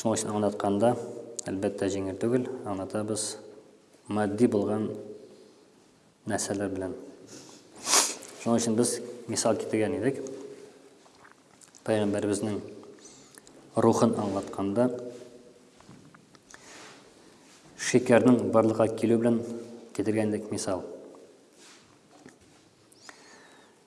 Шуның өчен аңлатканда, әлбәттә, җиңел түгел, аңлатабыз матди булган нәрсәләр белән. Шуның өчен без мисал китергән идек. Пәйгамбәребезнең рухын аңлатканда шикәрнең барлыкка килү белән китергән идек мисал.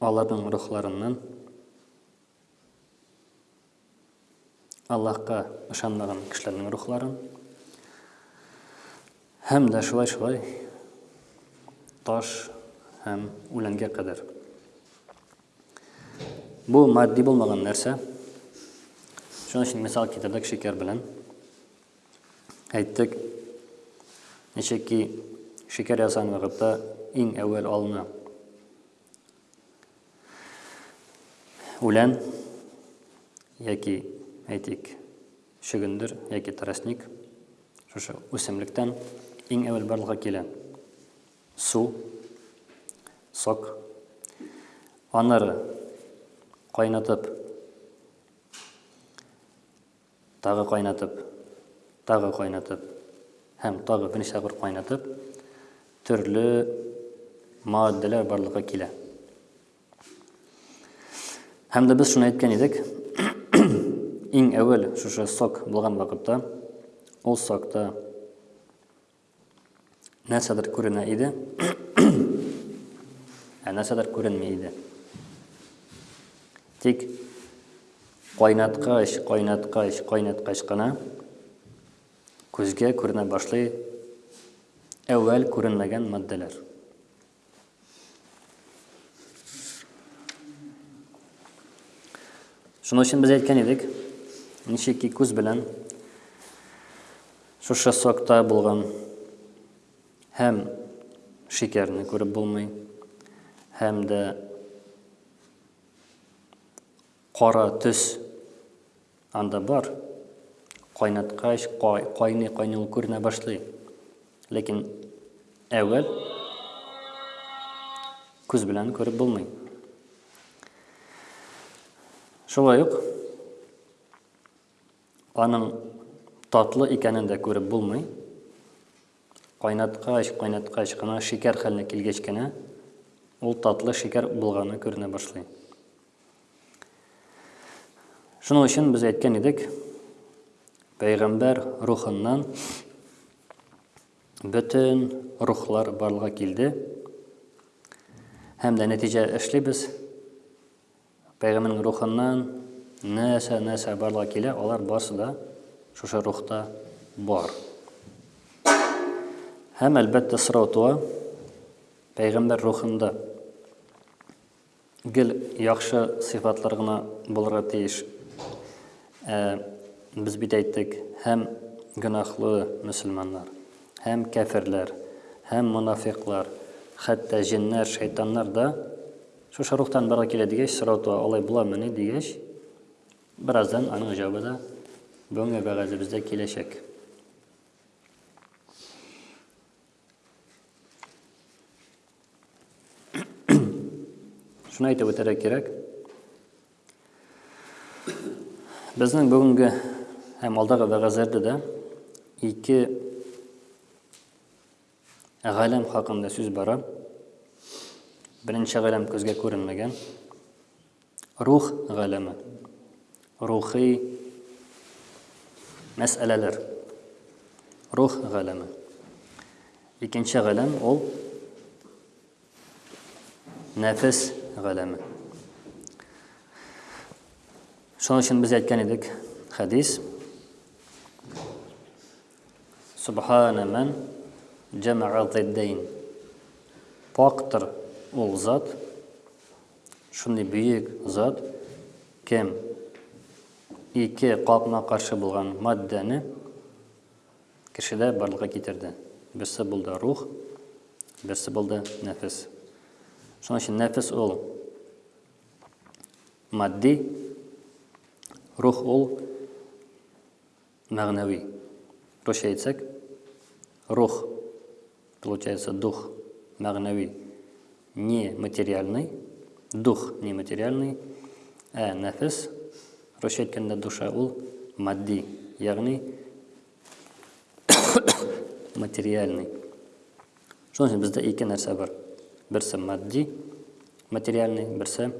Аларның рухларыннан Аллаһка ышанмаган кешеләрнең рухларын һәм дә шулай-шулай таш һәм үләнгә кадәр. Бу матди булмаган нәрсә. Шуның өчен мисал китердек шикәр белән. Әйттек, ничек ки шикәр ясаган вакытта иң әүвәл алына үлән яки әйтик чөгендер яки тростник шушы үсемлектән иң әвәл барлыкка килә су сок аннары кайнатып Тагы кайнатып, тагы кайнатып һәм тагы берничә тапкыр кайнатып, төрле маддәләр барлыкка килә. Һәм дә без шуны әйткән идек, иң әүвәл шушы сок булган вакытта, ул сокта Нәрсәдер күренә иде. Ә нәрсәдер күренми иде. Тик кайнаткач, кайнаткач, кайнаткач кына күзгә күренә башлый әүвәл күренмәгән матдәләр. Шуның өчен без әйткән идек, ничек ки күз белән шушы сокта булган һәм шикәрне күреп булмый, һәм дә Кара төс анда бар. Кайнаткач, кайный, кайный ул күренә башлый. Ләкин әүвәл күз белән күреп булмый. Шулай ук аның татлы икәнен дә күреп булмый. Кайнаткач, кайнаткач кына шикәр хәленә килгәч кенә ул татлы шикәр булганы күренә башлый. Шуның өчен без әйткән идек, пәйгамбәр рухыннан бөтен рухлар барлыга килде. Һәм дә нәтиҗә эшлибез. Пәйгамбәрнең рухыннан нәрсә нәрсә барлыга килә, алар барсы да шушы рухта бар. Һәм әлбәттә сорау туа, пәйгамбәр рухында Гел яхшы сыйфатлар гына булырга тиеш. Ә без бит әйттек, һәм гөнаһлы мөселманнар, һәм кәферләр, һәм монафикълар, хәтта җеннәр, шайтаннар да шушы рухтан барга килә дигәч, сорау туа, алай буламыни дигәч, бераздан аның җавабы да бүгенге вәгазебездә киләчәк. Шуны әйтеп үтәргә кирәк. Безнең бүгенге һәм алдагы вәгазьләрдә дә ике галәм хакында сүз бара. Беренче галәм күзгә күренмәгән. Рух галәме. Рухи мәсьәләләр. Рух галәме. Икенче галәм ул нәфес галәме. Шуның өчен без әйткән идек хәдис. Субхана ман җама'a зиддәйн. Пактыр ул зат, Шундый бөек зат кем? Ике капма-каршы булган матдәне кешедә барлыкка китерде. Берсе булды рух, берсе булды нәфес. Шуның өчен нәфес ул матди, рух ул Мәгънәви. Русча әйтсәк, рух, получается, дух, мәгънәви, не материальный, дух не материальный, ә нәфес, русча әйткәндә душа ул матди, ягъни материальный. Шуның өчен бездә ике нәрсә бар. Берсе матди, материальный, берсе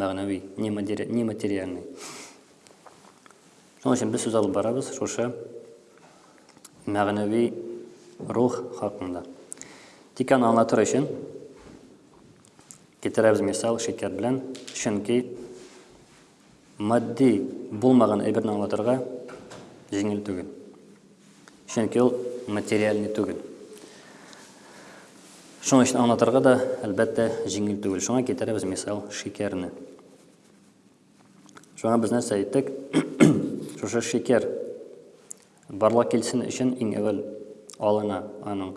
мәгънәви, нематериальный. Шуның өчен без сүз алып барабыз шушы мәгънәви рух хакында. Тик аны аңлатыр өчен китерәбез мисал шикәр белән, чөнки матди булмаган әйберне аңлатырга җиңел түгел. Чөнки ул материальный түгел. Шуның өчен аңлатырга да, әлбәттә, җиңел түгел. Шуңа китерәбез мисал шикәрне. Шуңа без нәрсә әйттек? Шушы шикәр барлык килсен өчен иң әвәл алына аның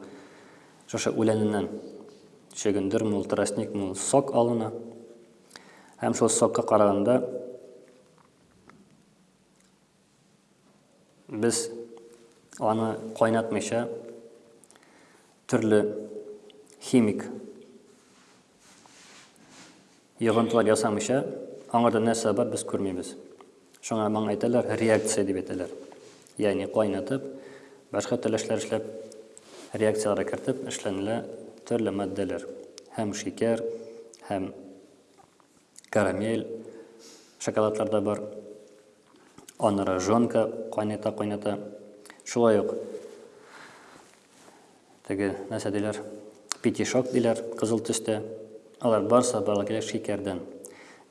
шушы үләненнән чөгендер мул, тростник мул сок алына. Һәм шул сокка караганда Без аны кайнатмыйча төрле химик йогынтылар ясамыйча аңарда нәрсә бар без күрмибез. Шуңа моңа әйтәләр реакция дип әйтәләр. Ягъни кайнатып, башка төрле эшләр эшләп, реакцияләргә кертеп эшләнелә төрле матдәләр. Һәм шикәр, һәм карамель, шоколадларда бар. Аны рожонка кайната-кайната. Шулай ук теге нәрсә диләр, петишок диләр, кызыл төстә. Алар барса барлык кирәк шикәрдән.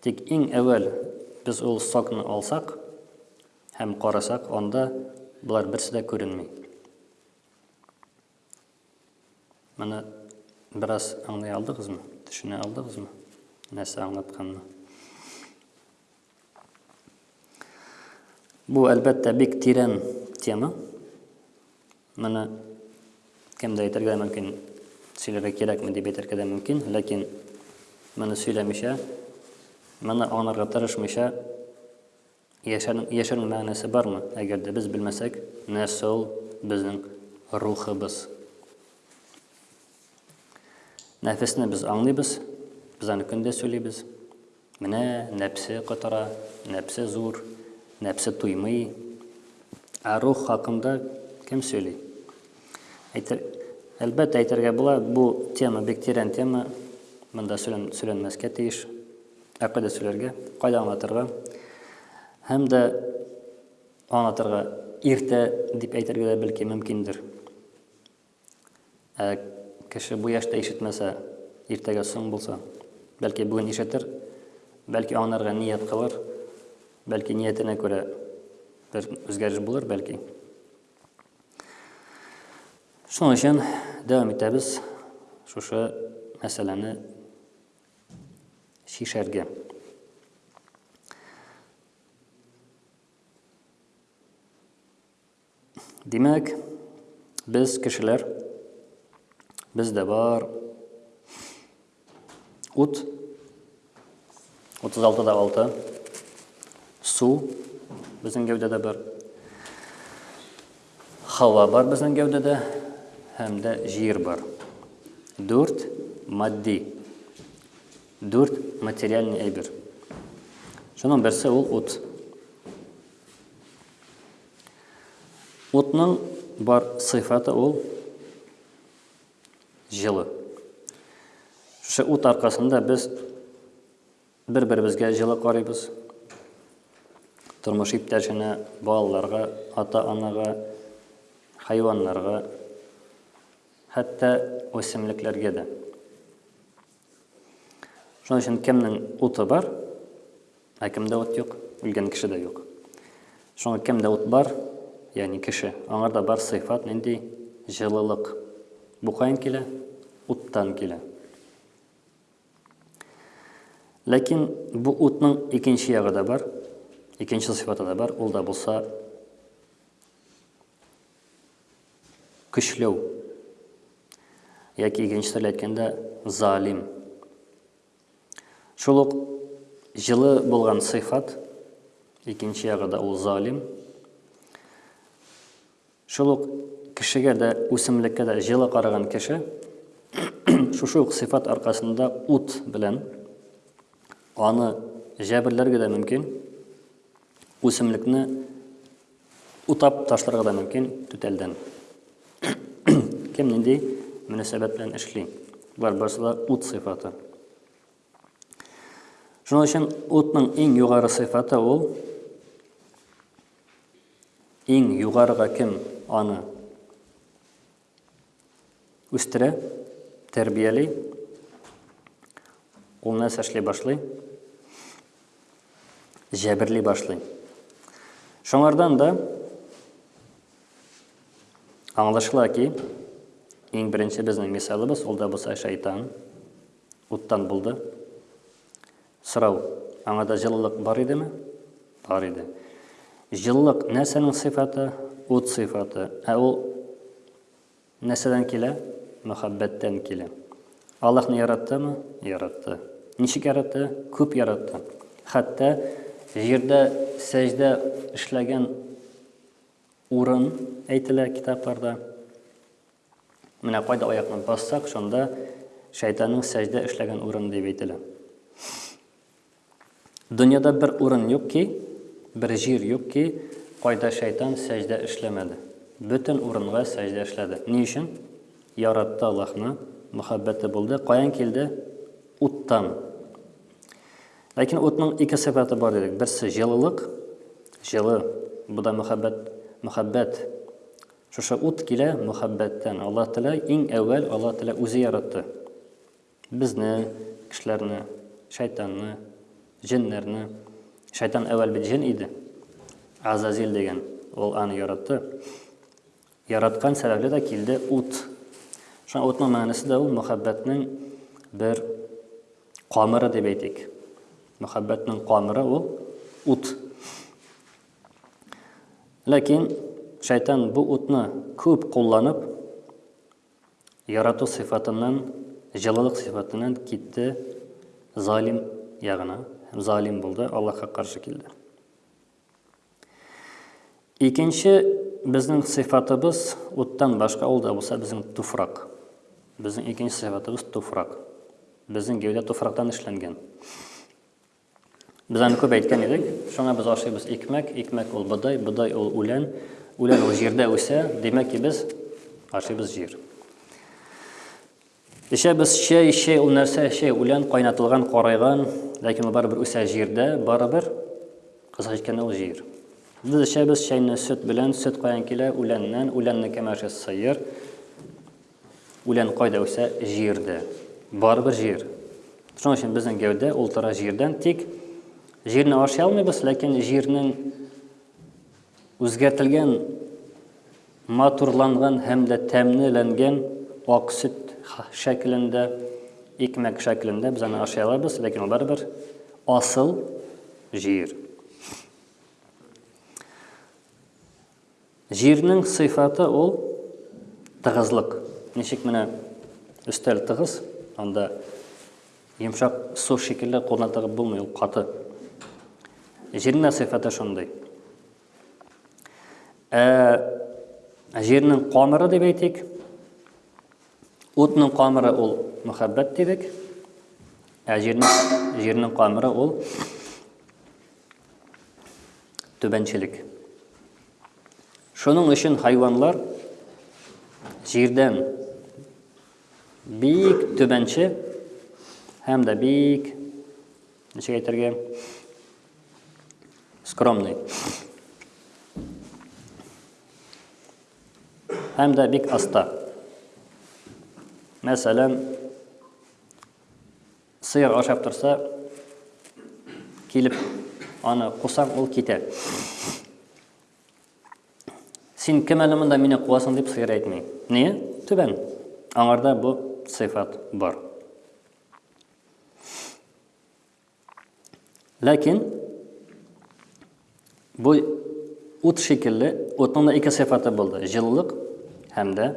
Тик иң әүвәл без ул сокны алсак һәм карасак, анда болар берсе дә күренми. Менә бераз аңлый алдыгызмы? Төшенә алдыгызмы? Нәрсә аңлатканны? Бу, әлбәттә, бик тирән тема. Моны кемдә әйтергә мөмкин, сөйләргә кирәкме дип әйтергә дә мөмкин, ләкин моны сөйләмичә, моны аңларга тырышмыйча яшәрнең мәгънәсе бармы? Әгәр дә без белмәсәк, нәрсә ул безнең рухыбыз? Нәфесне без аңлыйбыз, без аны көндә сөйлибез. Менә нәпсе котыра, нәпсе зур, нәпсе туймый. Ә рух хакында кем сөйли? Әйтер, әлбәттә әйтергә була, бу тема бик тирән тема. Монда сөйлән, сөйләнмәскә тиеш. Ә кайда сөйләргә, кайда аңлатырга? Һәм дә аңлатырга иртә дип әйтергә дә бәлки мөмкиндер. Ә кеше бу яшьтә ишетмәсә, иртәгә соң булса? Бәлки бүген ишетер, бәлки аңнарга ният кылыр, бәлки ниятенә күрә бер үзгәреш булыр, бәлки. Шуның өчен дәвам итәбез шушы мәсьәләне чишәргә. Димәк, без кешеләр бездә бар ут 36 да 6 су безнең гәүдәдә бар һава бар безнең гәүдәдә һәм дә җир бар 4 матди 4 материальный әйбер шуның берсе ул ут Утның бар сыйфаты ул җылы. Шушы ут аркасында без бер-беребезгә җылы карыйбыз. Тормыш иптәшенә, балаларга, ата-анага, хайваннарга, хәтта үсемлекләргә дә. Шуның өчен кемнең уты бар, ә кемдә ут юк, үлгән кеше дә юк. Шуңа кемдә ут бар, ягъни кеше, аңарда бар сыйфат нинди җылылык. Бу каян килә? Уттан килә. Ләкин бу утның икенче ягы да бар, икенче сыйфаты да бар, ул да булса көчләү. Яки икенче телдә әйткәндә, залим. Шул ук җылы булган сыйфат, икенче ягы да ул залим. Шул ук кешегә дә, үсемлеккә дә җылы караган кеше шушы ук сыйфат аркасында ут белән аны җәберләргә дә мөмкин. Үсемлекне Утап ташларга да мөмкин түтәлдән. Кем нинди мөнәсәбәт белән эшли. Болар барысы да ут сыйфаты. Шуның өчен утның иң югары сыйфаты ул иң югарыга кем аны үстерә, тәрбияли, ул нәрсә эшли башлый? Җәберли башлый. Шуңардан да аңлашыла ки, иң беренче безнең мисалыбыз ул да булса шайтан, уттан булды. Сорау. Аңада җылылык бар идеме? Бар иде. Җылылык нәрсәнең сыйфаты? Ут сыйфаты. Ә ул нәрсәдән килә? Мөхәббәттән килә. Аллаһны яраттымы? Яратты. Ничек яратты? Күп яратты. Хәтта җирдә сәҗдә эшләгән урын әйтелә китапларда. Менә кайда аякны бассак, шунда шайтанның сәҗдә эшләгән урыны дип әйтелә. Дөньяда бер урын юк ки, бер җир юк ки, кайда шайтан сәҗдә эшләмәде. Бөтен урынга сәҗдә эшләде. Ни өчен? Яратты Аллаһны, мөхәббәте булды. Каян килде? Уттан. Ләкин утның ике сыйфаты бар дидек. Берсе җылылык, җылы, бу да мөхәббәт, мөхәббәт Шушы ут килә мөхәббәттән. Аллаһ Тәгалә иң әүвәл Аллаһ Тәгалә үзе яратты. Безне, кешеләрне, шайтанны, җеннәрне. Шайтан әүвәл бит җен иде. Азазил дигән, ул аны яратты. Яраткан сәбәпле дә килде ут. Шуңа утның мәгънәсе дә ул мөхәббәтнең бер камыры дип әйтик. Мөхәббәтнең камыры ул ут. Ләкин шайтан бу утны күп кулланып, ярату сыйфатыннан, җылылык сыйфатыннан китте залим ягына. Залим булды, Аллаһка каршы килде. Икенче безнең сыйфатыбыз уттан башка ул да булса безнең туфрак. Безнең икенче сыйфатыбыз туфрак. Безнең гәүдә туфрактан эшләнгән. Без аны күп әйткән идек, шуңа без ашыйбыз икмәк, икмәк ул бодай, бодай ул үлән, үлән ул җирдә үсә, димәк ки без ашыйбыз җир. Эчәбез чәй, чәй ул нәрсә? Чәй үлән кайнатылган, карайган, ләкин ул барыбер үсә җирдә, барыбер кыска әйткәндә ул җир. Без эчәбез чәйне сөт белән, сөт каян килә? Үләннән, үләнне кем ашый? Сыер. Үлән кайда үсә? Җирдә. Барыбер җир. Шуның өчен безнең гәүдә ул тора җирдән, тик җирне ашый алмыйбыз, ләкин җирнең үзгәртелгән, матурланган һәм дә тәмлеләнгән ак сөт шәкелендә, икмәк шәкелендә без аны ашый алабыз, ләкин ул барыбер асыл җир. Җирнең сыйфаты ул тыгызлык. Ничек менә өстәл тыгыз, анда йомшак су шикелле кулны тыгып булмый, ул каты. Җирнең дә сыйфаты шундый. Ә җирнең камыры дип әйтик, утның камыры ул мөхәббәт дидек, ә җирнең җирнең камыры ул Түбәнчелек. Шуның өчен хайванлар җирдән бик түбәнче һәм дә бик ничек әйтергә скромный һәм дә бик аста. Мәсәлән, Сыер ашап торса, килеп аны кусаң, ул китә. Син кем әле монда мине куасың дип сыер әйтми. Не? Түбән. Аңарда бу сыйфат бар. Ләкин бу ут шикелле, утның да ике сыйфаты булды. Җылылык һәм дә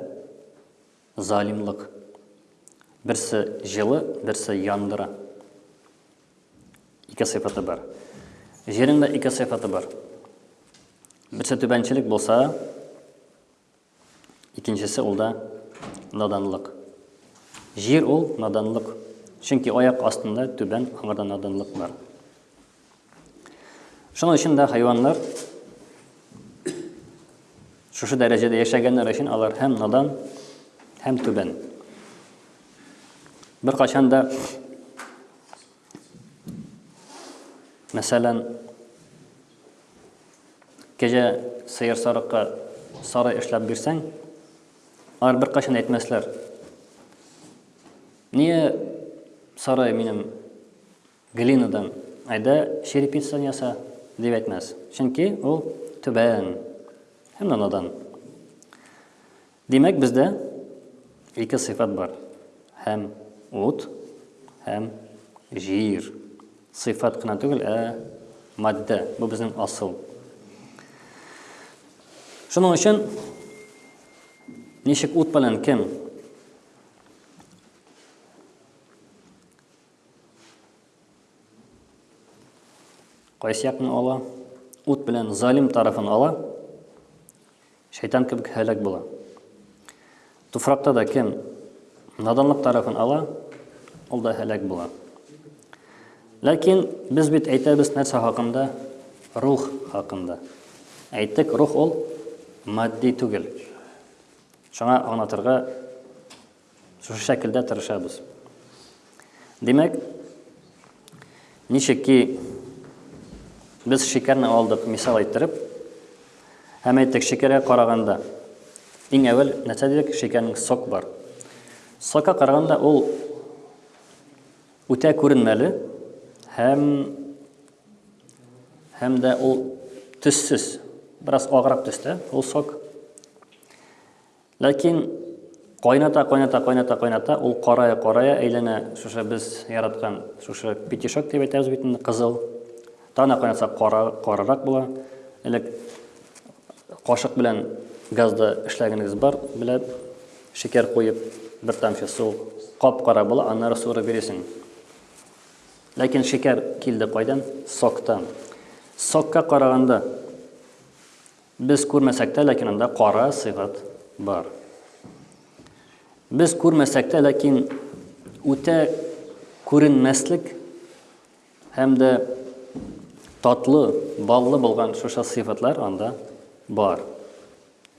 Залимлык. Берсе җылы, берсе яндыра. Ике сыйфаты бар. Җирнең дә ике сыйфаты бар. Берсе түбәнчелек булса, икенчесе ул да наданлык. Җир ул наданлык. Чөнки аяк астында түбән аңгырда наданлык бар. Шуның өчен дә хайваннар шушы дәрәҗәдә яшәгәннәр өчен алар һәм надан, һәм түбән. Бер качан да мәсәлән кәҗә сыер сарыкка сары эшләп бирсәң, алар бер качан әйтмәсләр. Ние сары минем Глинадан, Әйдә, черепицадан яса, дип әйтмәс, чөнки ул түбән һәм дә надан. Димәк, бездә ике сыйфат бар, һәм ут, һәм җир. Сыйфат кына түгел, ә матдә. Бу безнең асыл. Шуның өчен ничек ут белән кем Кайсы якны ала? Ут белән залим тарафын ала. Шайтан кебек һәлак була. Туфракта да кем наданлык тарафын ала, ул да һәлак була. Ләкин без бит әйтәбез нәрсә хакында? Рух хакында. Әйттек, рух ул матди түгел. Шуңа аңлатырга Шушы шәкелдә тырышабыз. Димәк, ничек ки без шикәрне алдык, мисал әйттереп, һәм әйттек, шикәргә караганда, иң әвәл нәрсә дидек, шикәрнең сок бар. Сокка караганда ул үтә күренмәле һәм һәм дә ул төссез, бераз аграк төстә, ул сок. Ләкин кайната, кайната, кайната, кайната, ул карая, карая, әйләнә шушы без яраткан шушы петишок дип әйтәбез бит инде, кызыл. Тана кайнатса кара, карарак була. Элек кашык белән газда эшләгәнегез бар, белә, шикәр куеп, бер тамчы су кап-кара була, аннары суырып биресең. Ләкин шикәр килде кайдан? Соктан. Сокка караганда Без күрмәсәк тә, ләкин анда кара сыйфат бар. Без күрмәсәк тә, ләкин үтә күренмәслек һәм дә татлы, баллы булган шушы сыйфатлар анда бар.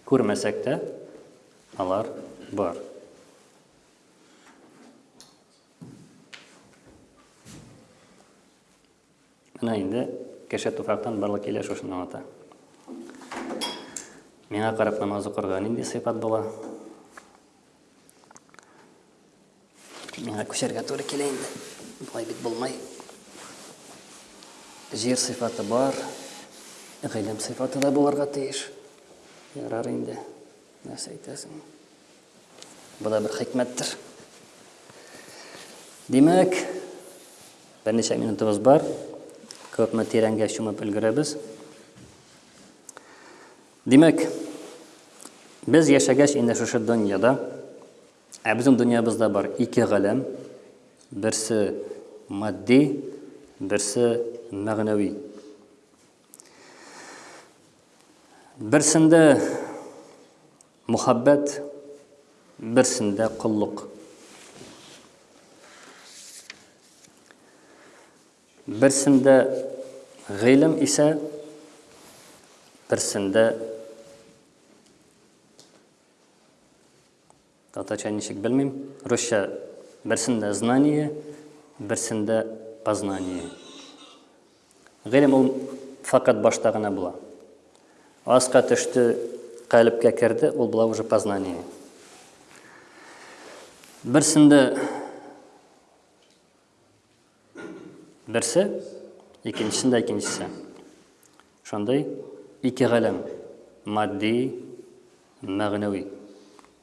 Күрмәсәк тә, алар бар. Менә инде кеше туфрактан барлык килә шушыны аңлата. Миңа карап намаз укырга нинди сыйфат була? Миңа күчәргә туры килә инде. Болай бит булмай. Җир сыйфаты бар, гыйлем сыйфаты да булырга тиеш. Ярар инде. Нәрсә әйтәсең? Бу да бер хикмәттер. Димәк, берничә минутыбыз бар. Күпме тирәнгә чумып өлгерәбез. Димәк, без яшәгәч инде шушы дөньяда, ә безнең дөньябызда бар ике галәм, берсе матди, берсе мәгънәви. Берсендә Мөхәббәт, берсендә коллык. Берсендә гыйлем исә, берсендә татарча ничек белмим, русча берсендә знание, берсендә познание. Гыйлем ул факат башта гына була. Аска төште, калебкә керде, ул була уже познание. Берсендә берсе, икенчесендә икенчесе. Шундый ике галәм, матди, мәгънәви.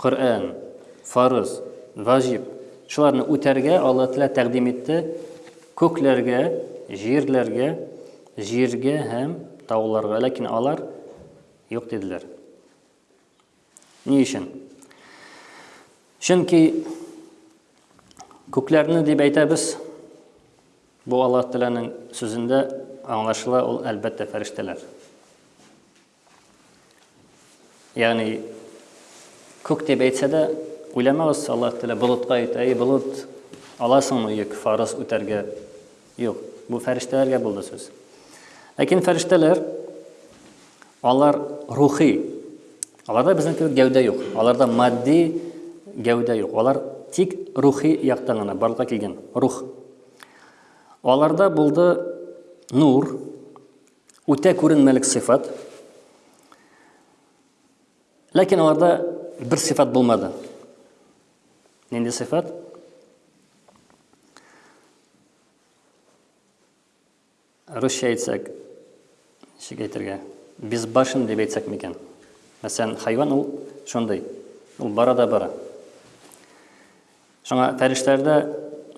Коръән, фарыз, ваҗиб, шуларны үтәргә Алла Тәгалә тәкъдим итте күкләргә, җирләргә, җиргә һәм тауларга, ләкин алар юк диделәр. Ни өчен? Чөнки күкләрне дип әйтәбез, бу Алла Тәгаләнең сүзендә аңлашыла, ул әлбәттә фәрештәләр. Ягъни күк дип әйтсә дә, уйламагыз, Аллаһ Тәгалә болытка әйтә, "Әй болыт, аласыңмы йөк фарыз үтәргә?" Юк, бу фәрештәләргә булды сүз. Ләкин фәрештәләр алар рухи. Аларда безнең кебек гәүдә юк. Аларда матди гәүдә юк. Алар тик рухи яктан гына барлыкка килгән, рух. Аларда булды нур, Үтә күренмәлек сыйфат. Ләкин аларда бер сыйфат булмады. Нинди сыйфат? Русча әйтсәк, ничек әйтергә? Безбашен дип әйтсәк микән? Мәсәлән, хайван ул шундый. Ул бара да бара. Шуңа фәрештәләрдә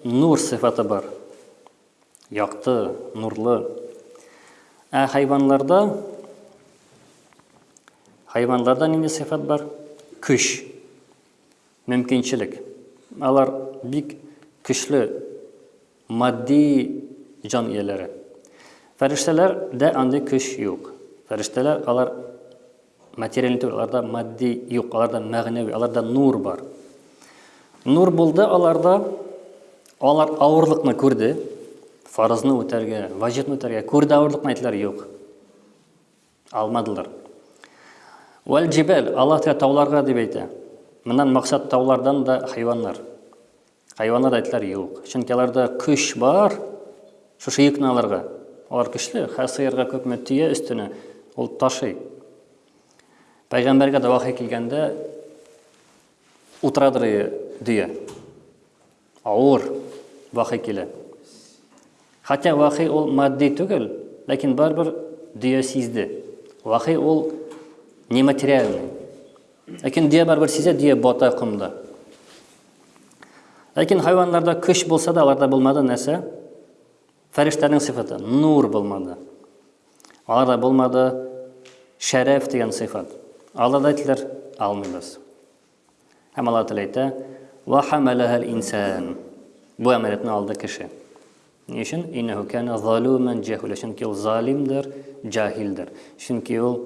нур сыйфаты бар. Якты, нурлы. Ә хайванларда хайванларда нинди сыйфат бар? Көч, мөмкинчелек. Алар бик көчле матди җан ияләре. Фәрештәләрдә андый көч юк. Фәрештәләр алар Материаль түгел, аларда матди юк, аларда мәгънәви, аларда нур бар. Нур булды аларда, алар авырлыкны күрде, фарызны үтәргә, ваҗибны үтәргә, күрде авырлыкны әйтләр юк. Алмадылар. Вәл җибәл, Аллаһ Тәгалә тауларга дип әйтә. Моннан максат таулардан да хайваннар. Хайваннар әйтләр юк. Чөнки аларда көч бар. Шушы йөкне алырга. Алар көчле. Хә сыерга күпме төя өстенә, ул ташый. Пәйгамбәргә дә вахи килгәндә утырадыр дөя. Авыр вахи килә. Хәтта вахи ул матди түгел, ләкин барбер дөя сизде. Вахи ул нематериальный. Ләкин дөя барбер сизә, дөя бата комда. Ләкин хайваннарда көч булса да, аларда булмады нәрсә? Фәрештәнең сыйфаты, нур булмады. Аларда булмады шәрәф дигән сыйфат. Аларда әйтелер, алмыйбыз. Һәм Аллаһ Тәгалә әйтә: "Ва хамалахал инсан". Бу әмәлетне алды кеше. Ни өчен? Иннәһу кана залумен җахул. Чөнки ул залимдер, җахилдер. Чөнки ул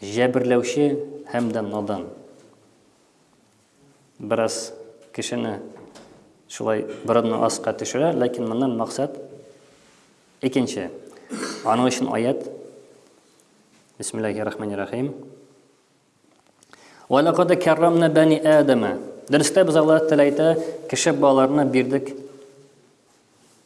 Җәберләүче һәм дә надан. Бераз кешене шулай борынны аска төшерә, ләкин моннан максат икенче. Аның өчен аят. Бисмиллаһир-рахманир-рахим. Ва лакад каррамна бани Адама. Дөрестә без Аллаһ Тәгалә әйтә, кеше балаларына бирдек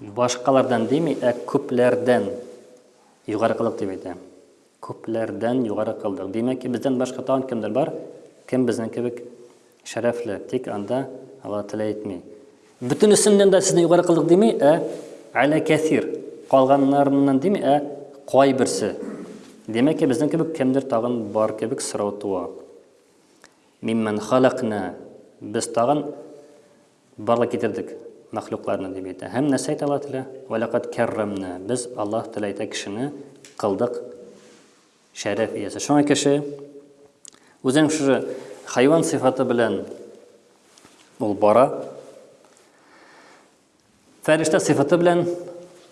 Башкалардан дими, ә күпләрдән югары кылдык дип әйтә. Күпләрдән югары кылдык. Димәк ки, бездән башка тагын кемдер бар, кем безнең кебек шәрәфле, тик анда Алла теләй әйтми. Бөтенесеннән дә сезне югары кылдык дими, ә әлә кәсир, калганнарыннан дими, ә кай берсе. Димәк ки, безнең кебек кемдер тагын бар кебек сорау туа. Миммән халакна, без тагын Барлык китердек мәхлукларны, дип әйтә. Һәм нәрсә әйтә Аллаһ Тәгалә? Вә ләкад кәррамнә. Без, Аллаһ Тәгалә әйтә, кешене кылдык шәрәф иясе. Шуңа кеше үзен шушы хайван сыйфаты белән ул бара. Фәрештә сыйфаты белән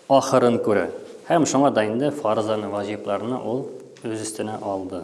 ахырын күрә. Һәм шуңа да инде фарзаны, ваҗибларны ул үз өстенә алды.